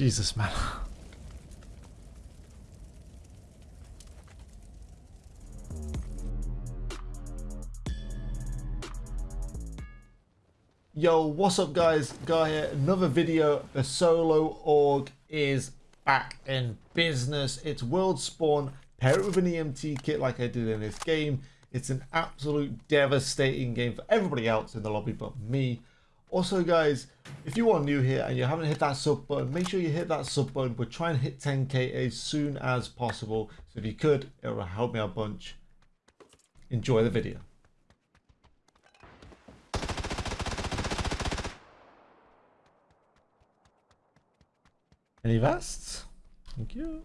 Jesus, man. Yo, what's up guys? Guy here, another video. The solo AUG is back in business. It's world spawn. Pair it with an EMT kit like I did in this game. It's an absolute devastating game for everybody else in the lobby but me. Also guys, if you are new here and you haven't hit that sub button, make sure you hit that sub button. We're trying to hit 10k as soon as possible. So if you could, it will help me a bunch. Enjoy the video. Any vests? Thank you.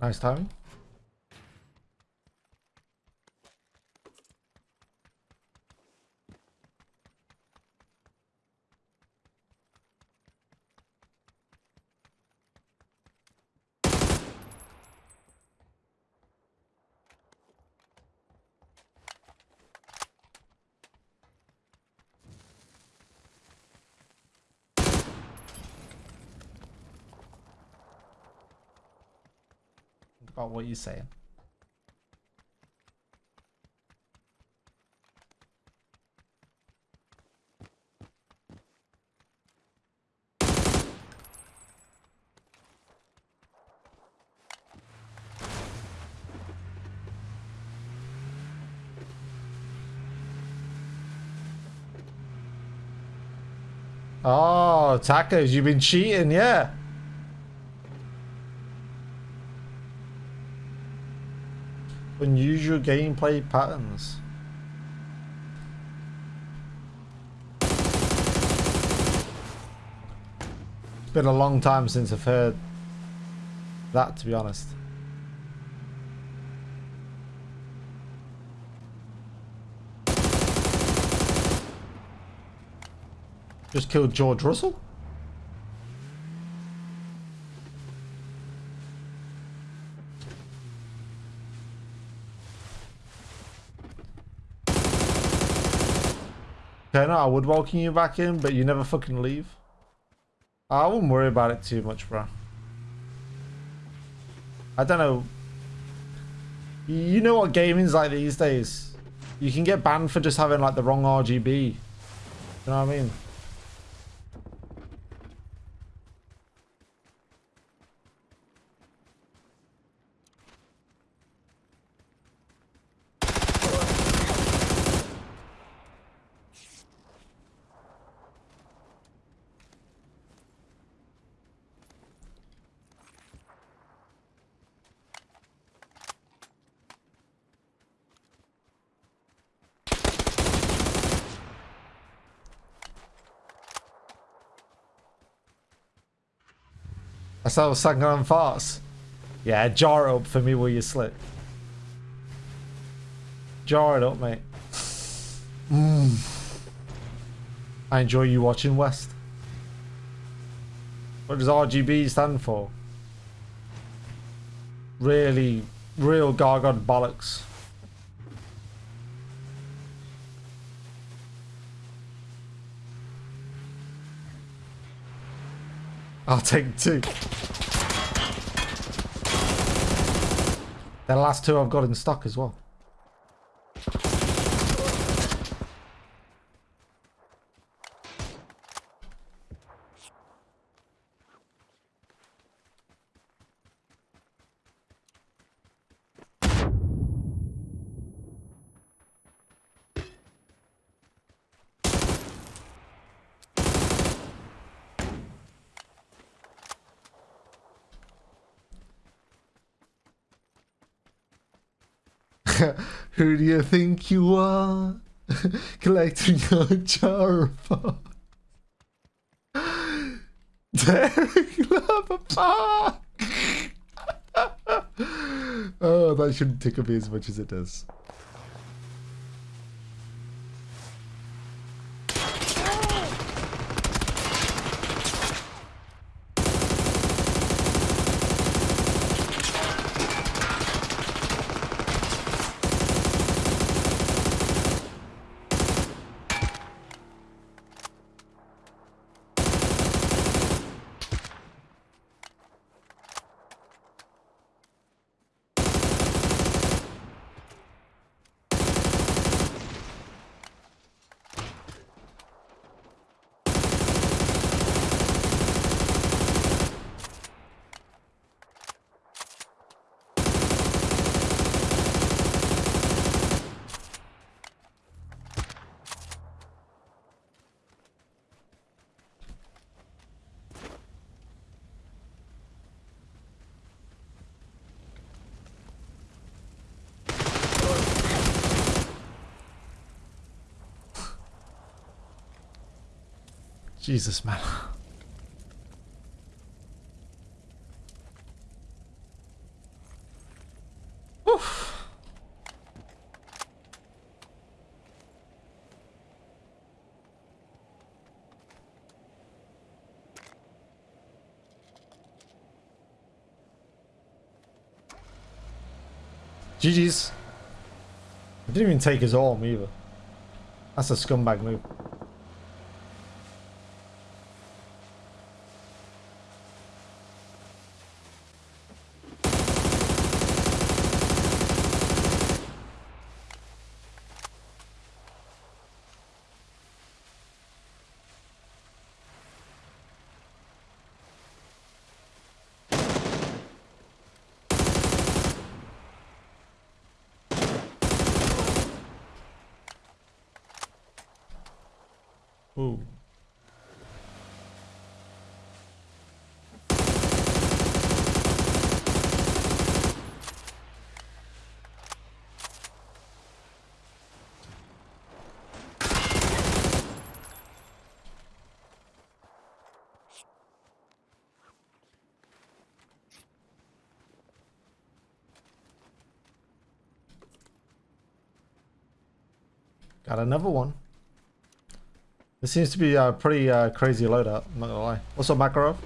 Nice timing. About what you're saying. Oh, tacos, you've been cheating, yeah. Unusual gameplay patterns. It's been a long time since I've heard that, to be honest. Just killed George Russell? Okay, no, I would welcome you back in, but you never fucking leave. Ah, I wouldn't worry about it too much, bro. I don't know. You know what gaming's like these days? You can get banned for just having like the wrong RGB. You know what I mean? I saw sucking on farts. Yeah, jar it up for me while you slip. Jar it up, mate. Mm. I enjoy you watching West. What does RGB stand for? Really, real gargod bollocks. I'll take two. The last two I've got in stock as well. Who do you think you are? Collecting your jar of Derek Love. oh, that shouldn't tickle me as much as it does. Jesus, man. GG's. I didn't even take his arm either. That's a scumbag move. Ooh. Got another one. This seems to be a pretty uh, crazy loadout, I'm not gonna lie. Also Makarov?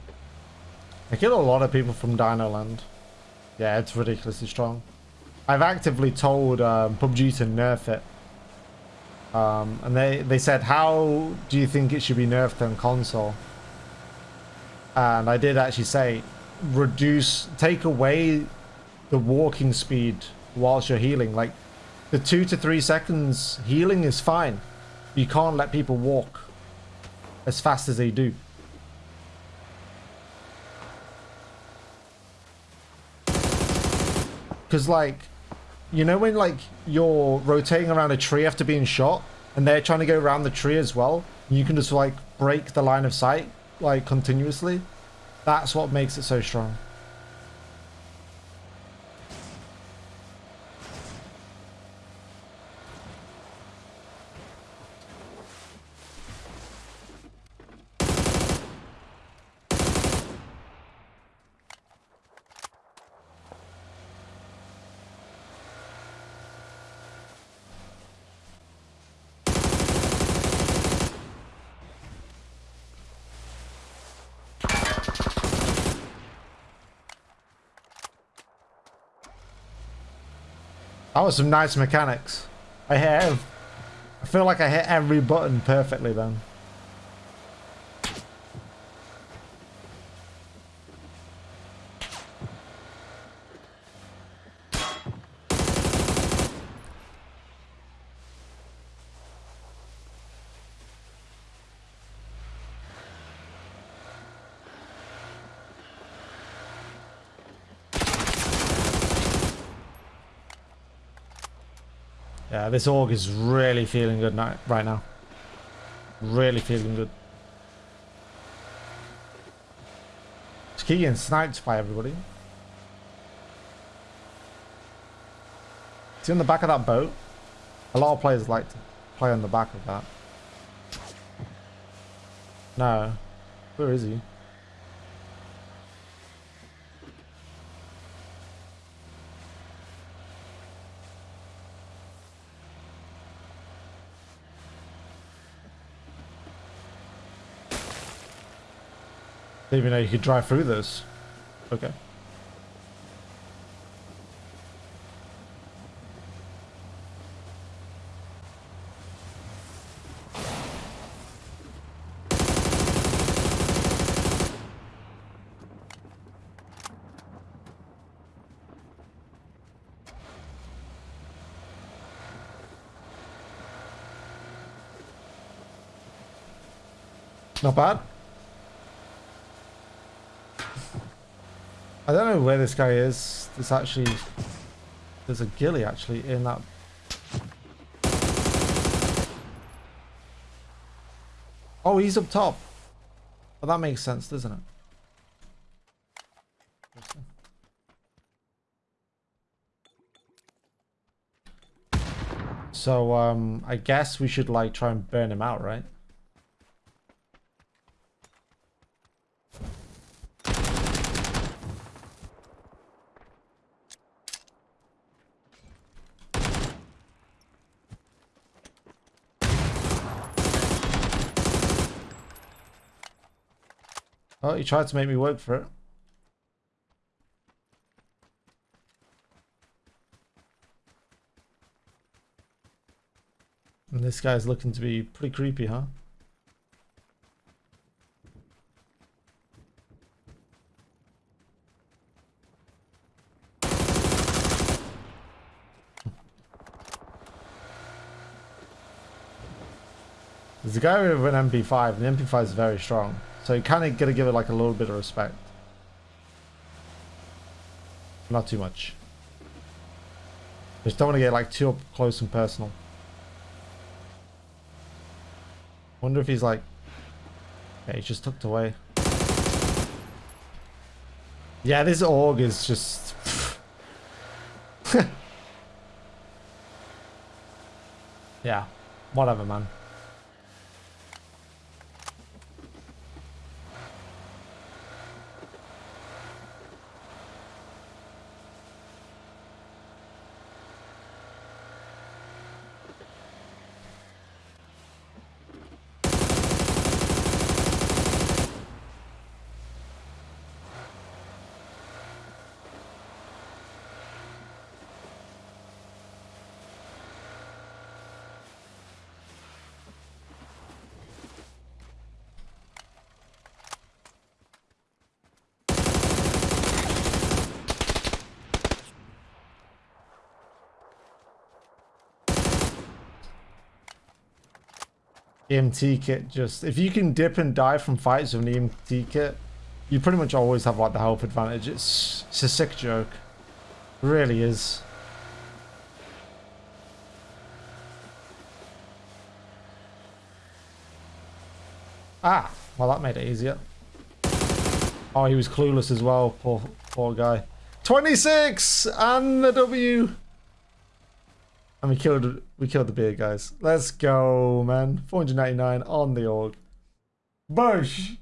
I kill a lot of people from Dino Land. Yeah, it's ridiculously strong. I've actively told um, PUBG to nerf it. Um, and they, they said, how do you think it should be nerfed on console? And I did actually say, reduce, take away the walking speed whilst you're healing. Like, the two to three seconds healing is fine. You can't let people walk as fast as they do. Because, like, you know when, like, you're rotating around a tree after being shot, and they're trying to go around the tree as well, you can just, like, break the line of sight, like, continuously? That's what makes it so strong. That was some nice mechanics. I hit, I feel like I hit every button perfectly then. Yeah, this AUG is really feeling good right now. Really feeling good. Keep getting sniped by everybody. See on the back of that boat? A lot of players like to play on the back of that. No. Where is he? Didn't even know you could drive through this. Okay. Not bad. I don't know where this guy is. There's actually... There's a ghillie actually in that... Oh, he's up top. Well, that makes sense, doesn't it? So, um, I guess we should, like, try and burn him out, right? Oh, he tried to make me work for it. And this guy's looking to be pretty creepy, huh? There's a guy with an MP5, and the MP5 is very strong. So you kind of got to give it like a little bit of respect. Not too much. Just don't want to get like too up close and personal. Wonder if he's like... Yeah, he's just tucked away. Yeah, this AUG is just... yeah, whatever, man. EMT kit just if you can dip and die from fights with an EMT kit, you pretty much always have like the health advantage. It's it's a sick joke. It really is. Ah, well that made it easier. Oh, he was clueless as well, poor poor guy. 26 and the W. And we killed we killed the beard guys. Let's go, man. 499 on the AUG. Bush!